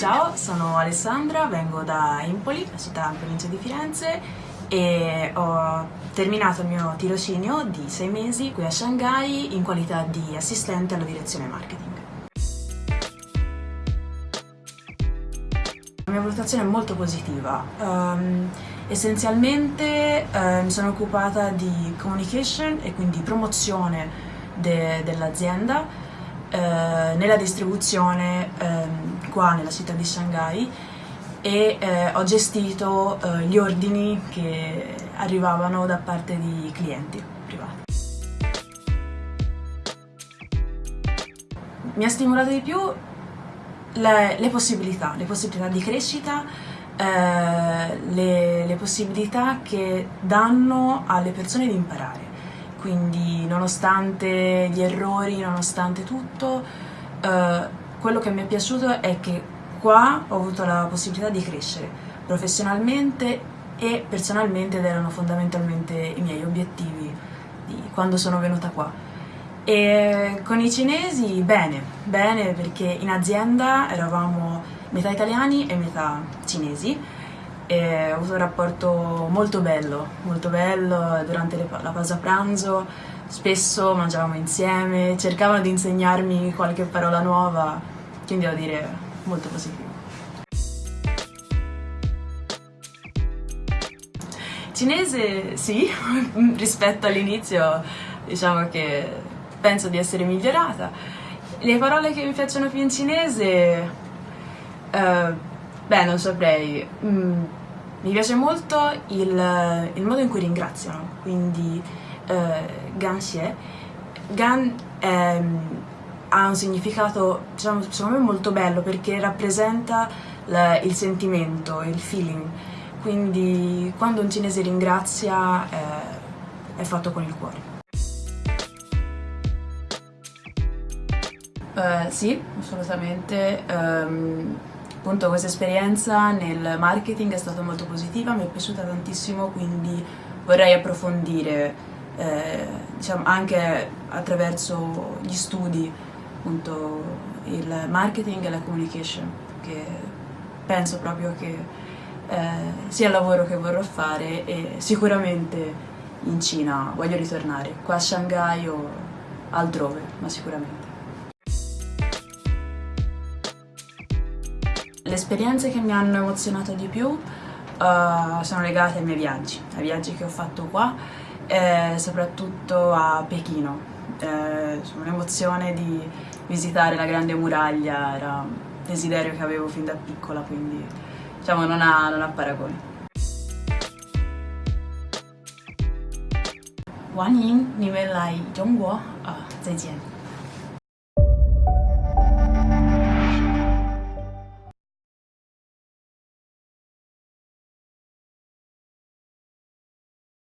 Ciao, sono Alessandra, vengo da Empoli, la città in provincia di Firenze e ho terminato il mio tirocinio di sei mesi qui a Shanghai in qualità di assistente alla direzione marketing. La mia valutazione è molto positiva. Um, essenzialmente uh, mi sono occupata di communication e quindi promozione de dell'azienda eh, nella distribuzione eh, qua nella città di Shanghai e eh, ho gestito eh, gli ordini che arrivavano da parte di clienti privati. Mi ha stimolato di più le, le possibilità, le possibilità di crescita, eh, le, le possibilità che danno alle persone di imparare quindi nonostante gli errori, nonostante tutto, eh, quello che mi è piaciuto è che qua ho avuto la possibilità di crescere professionalmente e personalmente ed erano fondamentalmente i miei obiettivi di quando sono venuta qua. E con i cinesi bene, bene perché in azienda eravamo metà italiani e metà cinesi e ho avuto un rapporto molto bello, molto bello durante le, la pausa pranzo, spesso mangiavamo insieme, cercavano di insegnarmi qualche parola nuova, quindi devo dire molto positivo. Cinese sì, rispetto all'inizio diciamo che penso di essere migliorata. Le parole che mi piacciono più in cinese, uh, beh non saprei, mm, mi piace molto il, il modo in cui ringraziano, quindi eh, Ganxie. Gan ehm, ha un significato, diciamo, secondo me molto bello perché rappresenta la, il sentimento, il feeling. Quindi quando un cinese ringrazia eh, è fatto con il cuore. Uh, sì, assolutamente. Um, appunto questa esperienza nel marketing è stata molto positiva, mi è piaciuta tantissimo, quindi vorrei approfondire eh, diciamo, anche attraverso gli studi appunto il marketing e la communication, che penso proprio che eh, sia il lavoro che vorrò fare e sicuramente in Cina voglio ritornare, qua a Shanghai o altrove, ma sicuramente. Le esperienze che mi hanno emozionato di più uh, sono legate ai miei viaggi, ai viaggi che ho fatto qua, e soprattutto a Pechino. Eh, un'emozione di visitare la grande muraglia, era un desiderio che avevo fin da piccola, quindi diciamo non ha, non ha paragoni. 欢迎你们来中国啊！再见。